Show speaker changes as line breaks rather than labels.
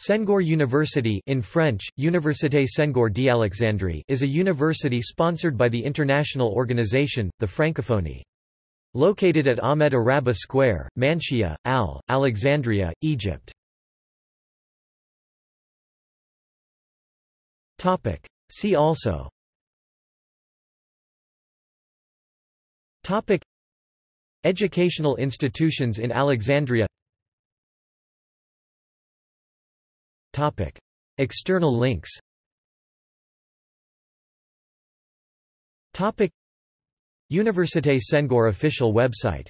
Senghor University in French, Université Senghor d'Alexandrie is a university sponsored by the international organization, the Francophonie. Located at Ahmed Orabi Square, Manshia, Al, Alexandria, Egypt. See also Educational institutions in Alexandria Topic. External links Topic. Université Senghor official website